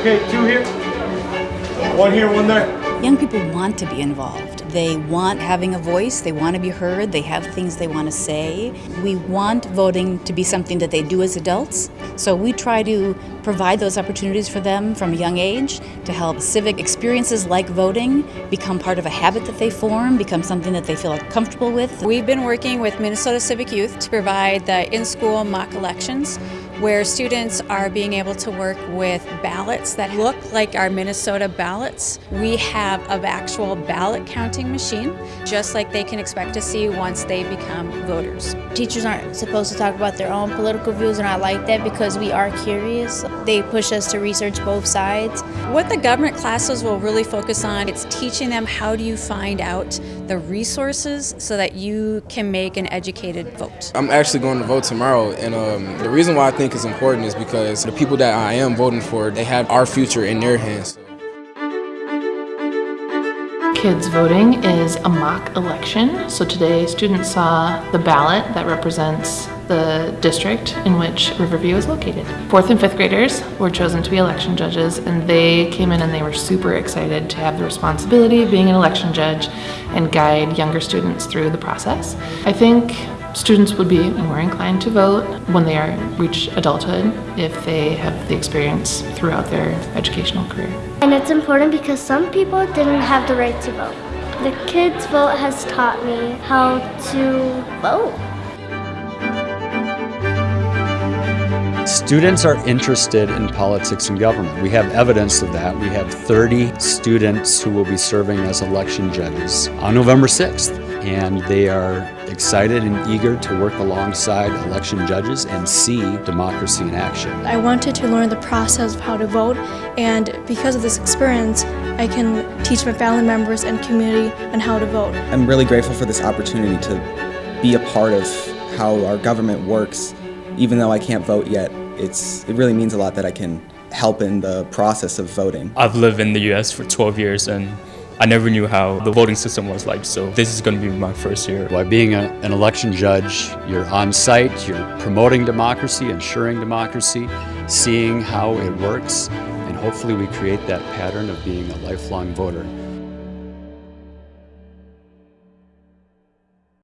Okay, two here. One here, one there. Young people want to be involved. They want having a voice, they want to be heard, they have things they want to say. We want voting to be something that they do as adults, so we try to provide those opportunities for them from a young age to help civic experiences like voting become part of a habit that they form, become something that they feel comfortable with. We've been working with Minnesota Civic Youth to provide the in-school mock elections where students are being able to work with ballots that look like our Minnesota ballots. We have an actual ballot counting machine, just like they can expect to see once they become voters. Teachers aren't supposed to talk about their own political views and I like that because we are curious. They push us to research both sides. What the government classes will really focus on, it's teaching them how do you find out the resources so that you can make an educated vote. I'm actually going to vote tomorrow and um, the reason why I think it's important is because the people that I am voting for, they have our future in their hands. Kids Voting is a mock election. So today students saw the ballot that represents the district in which Riverview is located. Fourth and fifth graders were chosen to be election judges and they came in and they were super excited to have the responsibility of being an election judge and guide younger students through the process. I think students would be more inclined to vote when they are reach adulthood if they have the experience throughout their educational career. And it's important because some people didn't have the right to vote. The kids' vote has taught me how to vote. Students are interested in politics and government. We have evidence of that. We have 30 students who will be serving as election judges on November 6th. And they are excited and eager to work alongside election judges and see democracy in action. I wanted to learn the process of how to vote and because of this experience I can teach my family members and community on how to vote. I'm really grateful for this opportunity to be a part of how our government works. Even though I can't vote yet, it's, it really means a lot that I can help in the process of voting. I've lived in the US for 12 years and I never knew how the voting system was like, so this is going to be my first year. By being a, an election judge, you're on site, you're promoting democracy, ensuring democracy, seeing how it works, and hopefully we create that pattern of being a lifelong voter.